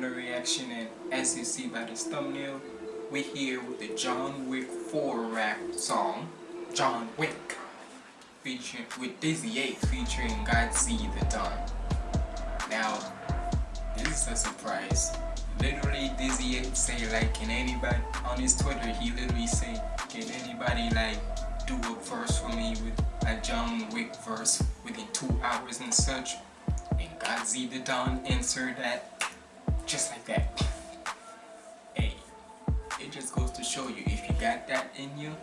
another reaction, and as you see by this thumbnail, we're here with the John Wick 4 rap song, John Wick, featuring with Dizzy 8 featuring Godsee the Don. Now, this is a surprise. Literally, Dizzy 8 say like, can anybody on his Twitter? He literally say, can anybody like do a verse for me with a John Wick verse within two hours and such. And Godsee the Don answered that just like that. Hey, it just goes to show you if you got that in you,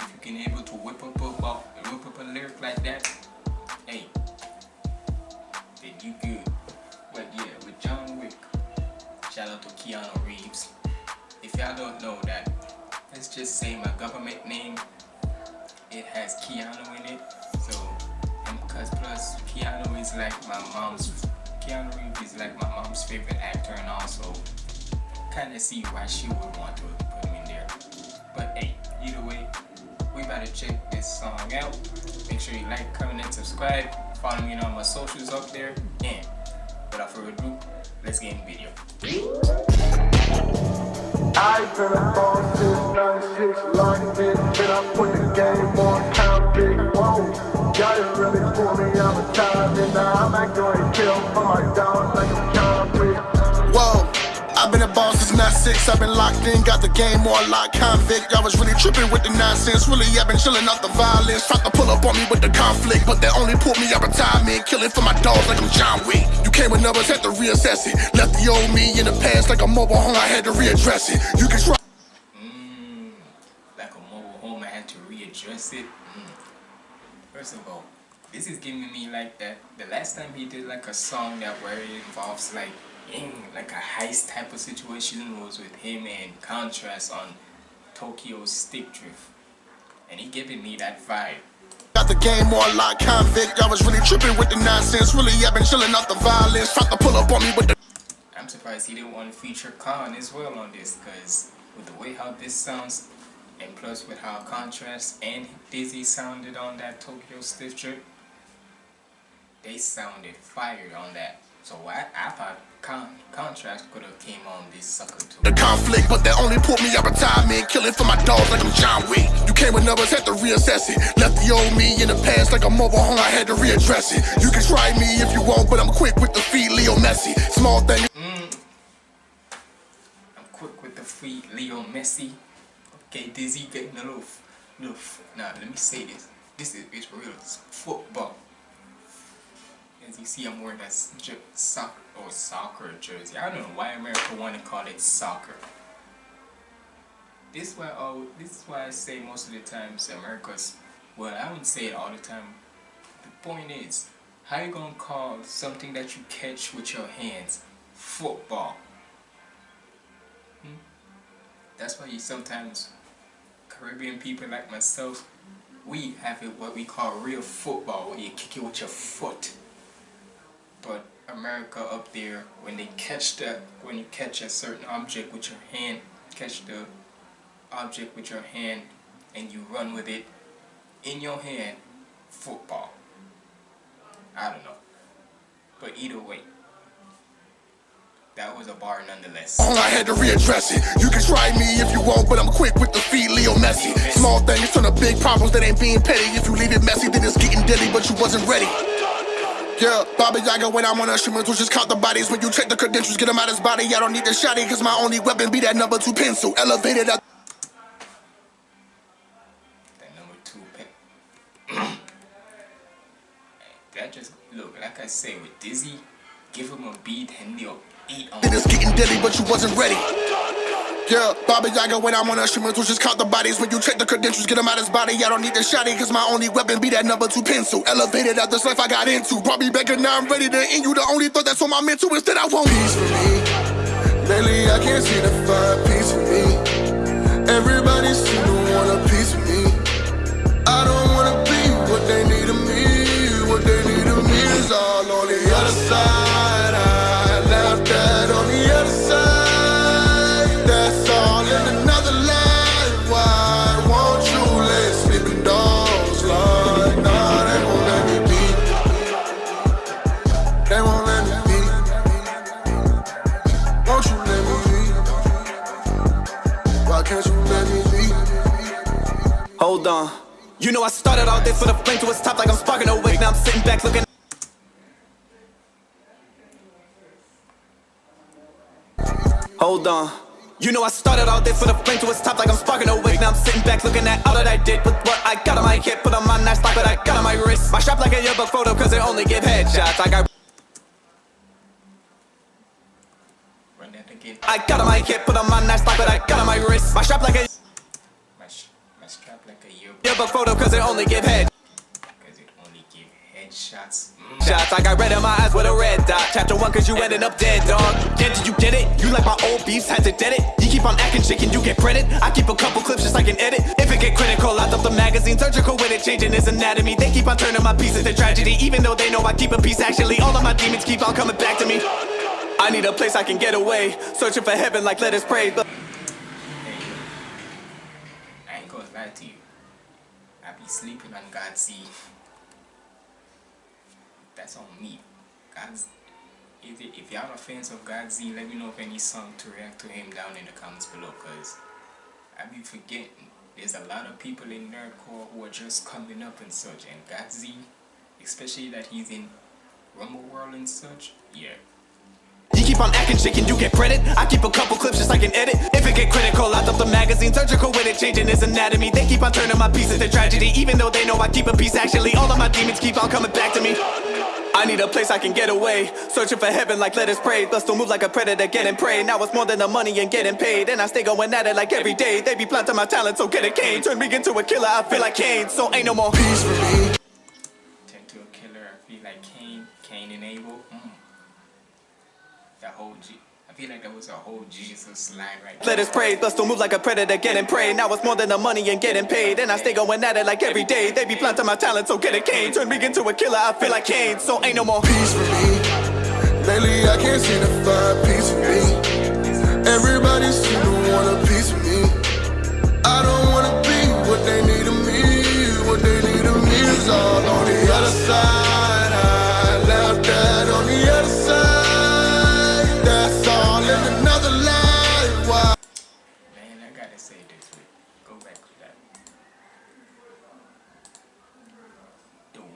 if you can able to whip up a ball, whip up a lyric like that, hey, then you good. But yeah, with John Wick, shout out to Keanu Reeves. If y'all don't know that, let's just say my government name it has Keanu in it. So, because plus Keanu is like my mom's, Keanu Reeves is like my mom's favorite actor and also kind of see why she would want to put him in there. But hey, either way, we about to check this song out. Make sure you like, comment, and subscribe. Follow me on all my socials up there. And without further ado, let's get in the video. I've been a boss since 96, locked in, and I put the game on big, whoa. Got it really for me, Whoa. I've been a boss since 96, I've been locked in, got the game more locked convict. I was really tripping with the nonsense, really I've been chilling off the violence. Tried to pull up on me with the conflict, but they only pulled me out retirement. Killing for my dogs like I'm John Wick. You came with numbers, had to reassess it. Left the old me in the past like a mobile home, I had to readdress it. You can try. Mmm, like a mobile home, I had to readdress it. Mm. First of all, this is giving me like that. The last time he did like a song that where it involves like in like a heist type of situation was with him and Contrast on Tokyo Stick Drift. And he giving me that vibe. Got the game more like convict. I was really tripping with the nonsense. Really, I've been chilling off the violence. Tried to pull up on me with the. I'm surprised he didn't want to feature Khan as well on this, because with the way how this sounds, and plus with how Contrast and Dizzy sounded on that Tokyo Stick Drift, they sounded fired on that. So I, I thought con contrast could have came on this sucker too. The conflict, but they only put me out retirement. Killing for my dogs like I'm John Wick. You came with numbers, had to reassess it. Left the old me in the past like a mobile home, I had to readdress it. You can try me if you want, but I'm quick with the feet, Leo Messi. Small thing. Mm. I'm quick with the feet, Leo Messi. Okay, Dizzy getting a little, little. Now let me say this. This is it's real it's football. As you see, I'm wearing a soccer or oh, soccer jersey. I don't know why America want to call it soccer. This is why oh, this is why I say most of the times America's. Well, I wouldn't say it all the time. The point is, how you gonna call something that you catch with your hands football? Hmm? That's why you sometimes Caribbean people like myself, we have it what we call real football, where you kick it with your foot but America up there when they catch that when you catch a certain object with your hand catch the object with your hand and you run with it in your hand football I don't know but either way that was a bar nonetheless. I had to readdress it. You can try me if you want, but I'm quick with the feet, Leo Messi. Small things turn to big problems that ain't being petty. If you leave it messy, then it's getting deadly, but you wasn't ready. Yeah, Baba Yaga when I'm on a streamer, just count the bodies. When you check the credentials, get him out of his body. I don't need the shotty, cause my only weapon be that number two pencil. Elevated up. That number two pen. that just, look, like I say, with Dizzy, give him a beat and he'll eat on It's getting deadly, but you wasn't ready. Yeah, Baba Yaga when I'm on a streamer, just count the bodies. When you check the credentials, get him out his body. I don't need the shotty, cause my only weapon be that number two pencil. Elevated out this life I got into. Brought me back and now I'm ready to end you. The only thought that's on my mental is that I want peace for me. Lately I can't see the five peace for me. Everybody seem You know I started all this with a flame to its top like I'm sparking a wig. Now I'm sitting back looking. Hold on. You know I started all this with a flame to its top like I'm sparking a wig. Now I'm sitting back looking at all that I did with what I got on my hip. Put on my nice lock, but I got on my wrist. My strap like a yearbook photo, cause they only give headshots. I got Run that again. I got on my hip, put on my nice lock, but I got on my wrist. My strap like a My, sh- my strap like a year yearbook photo, cause they only give headshots. because it only give headshots. Mm. Shots, I got red in my eyes with a red dot. Chapter one, cause you ended up dead, dog. Yeah, did you get it? You like my old beefs, had to dead it. You keep on acting chicken, you get credit. I keep a couple clips just like an edit. If it get critical, I dump the magazine, surgical with it, changing his anatomy. They keep on turning my pieces to tragedy, even though they know I keep a piece. Actually, all of my demons keep on coming back to me. I need a place I can get away, searching for heaven like let us pray. But I ain't gonna lie to you. Sleeping on God's sea. That's on me. God's. If, if y'all are fans of God's Z, let me know of any song to react to him down in the comments below, cause I be forgetting. There's a lot of people in nerdcore who are just coming up and such, and God's Z, especially that he's in Rumble World and such. Yeah, On acting chicken, you get credit. I keep a couple clips just like an edit. If it get critical, I dump the magazine, surgical with it, changing his anatomy. They keep on turning my pieces to tragedy, even though they know I keep a piece. Actually, all of my demons keep on coming back to me. I need a place I can get away, searching for heaven like let us pray. But still move like a predator, getting prey. Now it's more than the money and getting paid, and I stay going at it like every day. They be planting my talent, so get a cane. Turn me into a killer, I feel like Cain. So ain't no more peace for me. Turn to a killer. I feel like Cain, Cain and Abel. Mm. That whole G. I feel like that was a whole Jesus line right there. Let us pray, but still move like a predator, getting prey. Now it's more than the money and getting paid, and I stay going at it like every day. They be planting my talent, so get a cane. Turn me into a killer, I feel like Cain. So ain't no more peace for me. Lately, I can't seem to find peace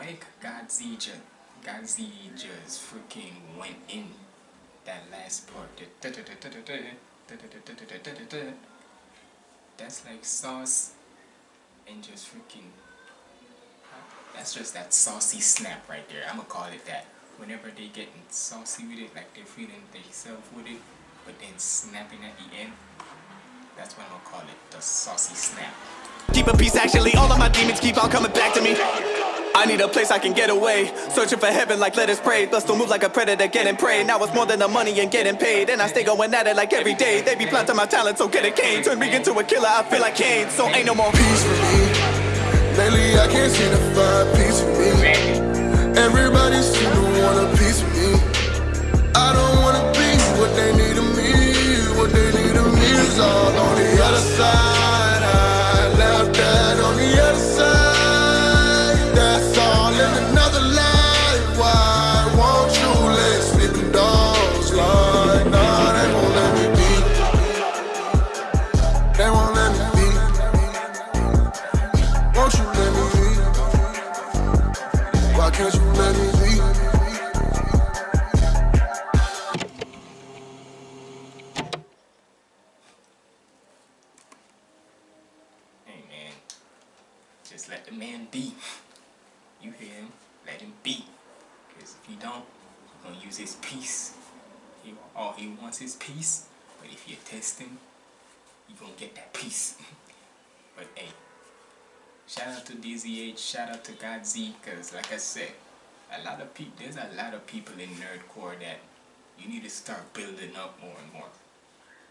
Way Godzilla, Godzilla just freaking went in that last part. That's like sauce and just freaking. That's just that saucy snap right there. I'm gonna call it that. Whenever they getting saucy with it, like they're feeling themselves with it, but then snapping at the end. That's what I'm gonna call it, the saucy snap. Keep a peace, actually, all of my demons keep on coming back to me. I need a place I can get away, searching for heaven like let us pray. But still move like a predator, getting prey. Now it's more than the money and getting paid, and I stay going at it like every day. They be planting my talent, so get a cane. Turn me into a killer, I feel like Cain. So ain't no more peace for me. Lately, I can't seem to find peace for me. Everybody seem to want a piece of me. I don't wanna be what they need of me. What they need of me is all on the other side. Just let the man be. You hear him? Let him be. Because if you don't, he's gonna use his peace. He, all he wants is peace. But if you test him, you're gonna get that peace. but hey, shout out to DZH, shout out to GodZ, because like I said, a lot of people, there's a lot of people in nerdcore that you need to start building up more and more.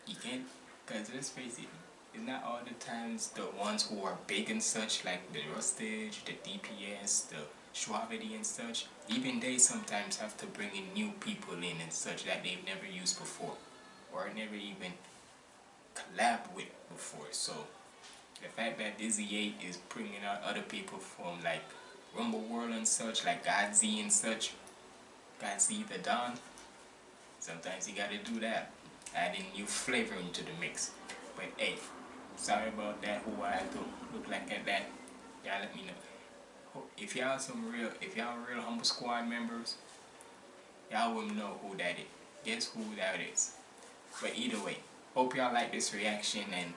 You can't, because let's face it, it's not all the times the ones who are big and such, like the Rustage, the DPS, the Shwabadi and such, even they sometimes have to bring in new people in and such that they've never used before, or never even collab with before. So, the fact that Dizzy 8 is bringing out other people from like Rumble World and such, like Godz and such, Godz the Don, sometimes you gotta do that, adding new flavor into the mix. But hey, sorry about that, who I look like at that. Y'all let me know. If y'all some real, if y'all real humble squad members, y'all will know who that is. Guess who that is. But either way, hope y'all like this reaction and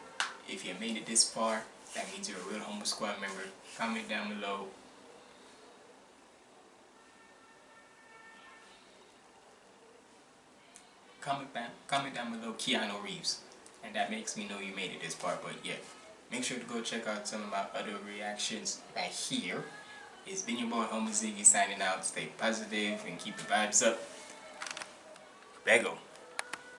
if you made it this far, that means you're a real humble squad member. Comment down below. Comment down, comment down below Keanu Reeves. And that makes me know you made it this far. But yeah, make sure to go check out some of my other reactions right here. It's been your boy Homo Ziggy signing out. Stay positive and keep the vibes up. Bego.